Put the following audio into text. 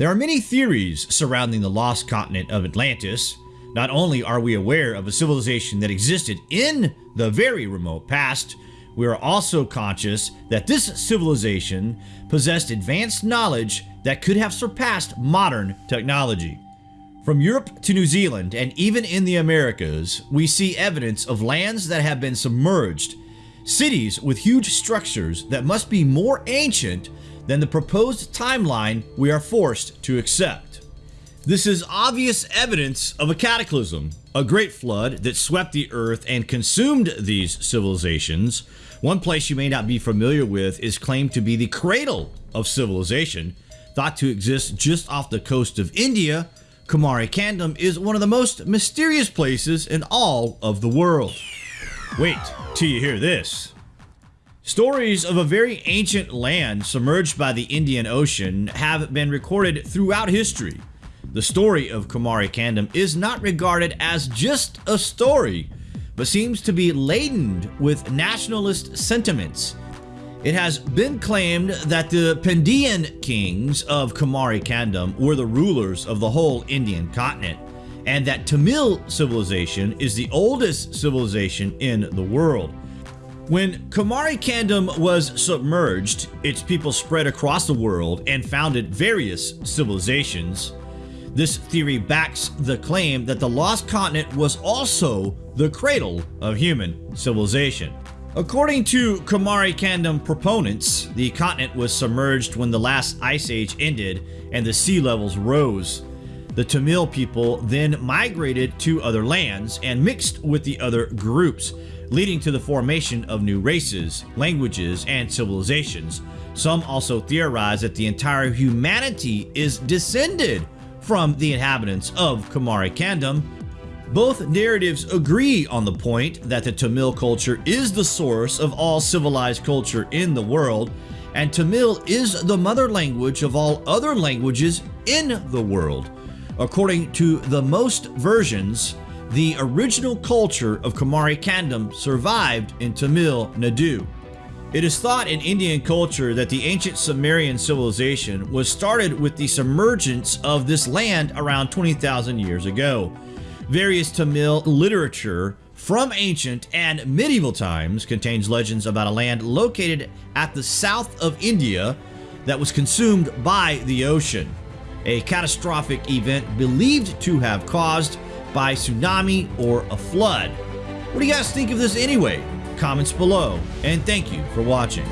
There are many theories surrounding the lost continent of Atlantis. Not only are we aware of a civilization that existed in the very remote past, we are also conscious that this civilization possessed advanced knowledge that could have surpassed modern technology. From Europe to New Zealand and even in the Americas, we see evidence of lands that have been submerged, cities with huge structures that must be more ancient than the proposed timeline we are forced to accept. This is obvious evidence of a cataclysm, a great flood that swept the earth and consumed these civilizations. One place you may not be familiar with is claimed to be the cradle of civilization, thought to exist just off the coast of India Kumari Kandam is one of the most mysterious places in all of the world. Wait till you hear this. Stories of a very ancient land submerged by the Indian Ocean have been recorded throughout history. The story of Kumari Kandam is not regarded as just a story, but seems to be laden with nationalist sentiments it has been claimed that the Pandian kings of Kumari Kandam were the rulers of the whole Indian continent, and that Tamil civilization is the oldest civilization in the world. When Kumari Kandam was submerged, its people spread across the world and founded various civilizations. This theory backs the claim that the lost continent was also the cradle of human civilization. According to Kumari Kandam proponents, the continent was submerged when the last ice age ended and the sea levels rose. The Tamil people then migrated to other lands and mixed with the other groups, leading to the formation of new races, languages, and civilizations. Some also theorize that the entire humanity is descended from the inhabitants of Kumari Kandam both narratives agree on the point that the Tamil culture is the source of all civilized culture in the world, and Tamil is the mother language of all other languages in the world. According to the most versions, the original culture of Kumari Kandam survived in Tamil Nadu. It is thought in Indian culture that the ancient Sumerian civilization was started with the submergence of this land around 20,000 years ago. Various Tamil literature from ancient and medieval times contains legends about a land located at the south of India that was consumed by the ocean. A catastrophic event believed to have caused by tsunami or a flood. What do you guys think of this anyway? Comments below, and thank you for watching.